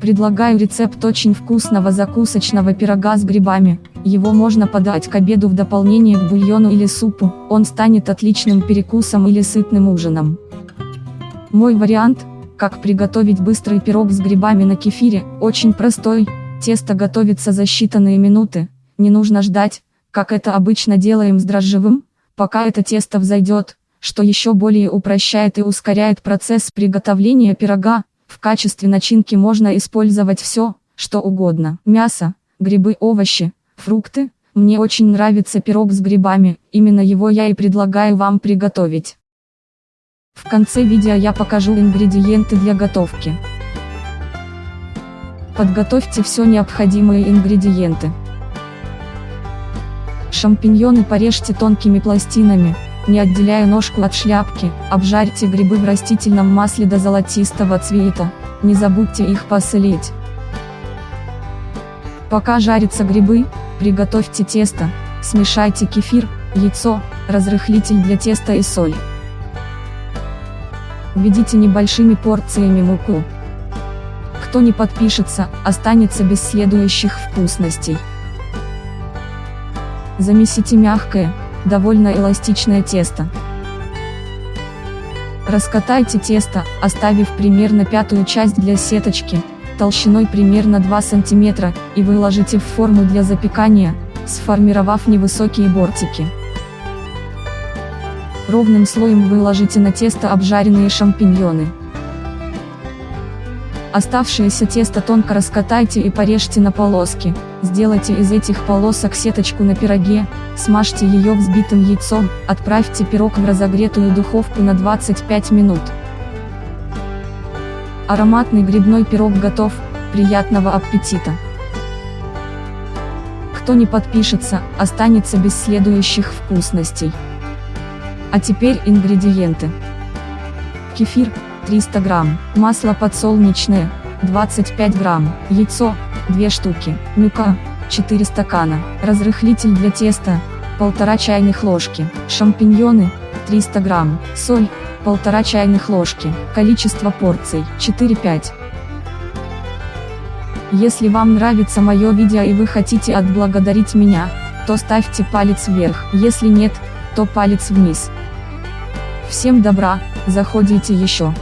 Предлагаю рецепт очень вкусного закусочного пирога с грибами. Его можно подать к обеду в дополнение к бульону или супу, он станет отличным перекусом или сытным ужином. Мой вариант, как приготовить быстрый пирог с грибами на кефире, очень простой, тесто готовится за считанные минуты, не нужно ждать, как это обычно делаем с дрожжевым, пока это тесто взойдет, что еще более упрощает и ускоряет процесс приготовления пирога, в качестве начинки можно использовать все, что угодно. Мясо, грибы, овощи, фрукты. Мне очень нравится пирог с грибами, именно его я и предлагаю вам приготовить. В конце видео я покажу ингредиенты для готовки. Подготовьте все необходимые ингредиенты. Шампиньоны порежьте тонкими пластинами, не отделяя ножку от шляпки, обжарьте грибы в растительном масле до золотистого цвета, не забудьте их посолить. Пока жарятся грибы, приготовьте тесто, смешайте кефир, яйцо, разрыхлитель для теста и соль. Введите небольшими порциями муку. Кто не подпишется, останется без следующих вкусностей. Замесите мягкое, довольно эластичное тесто. Раскатайте тесто, оставив примерно пятую часть для сеточки, толщиной примерно 2 см, и выложите в форму для запекания, сформировав невысокие бортики. Ровным слоем выложите на тесто обжаренные шампиньоны. Оставшееся тесто тонко раскатайте и порежьте на полоски, сделайте из этих полосок сеточку на пироге, смажьте ее взбитым яйцом, отправьте пирог в разогретую духовку на 25 минут. Ароматный грибной пирог готов, приятного аппетита! Кто не подпишется, останется без следующих вкусностей. А теперь ингредиенты. Кефир, 300 грамм, масло подсолнечное, 25 грамм, яйцо, 2 штуки, мука, 4 стакана, разрыхлитель для теста, 1,5 чайных ложки, шампиньоны, 300 грамм, соль, 1,5 чайных ложки, количество порций, 4-5. Если вам нравится мое видео и вы хотите отблагодарить меня, то ставьте палец вверх, если нет, то палец вниз. Всем добра, заходите еще.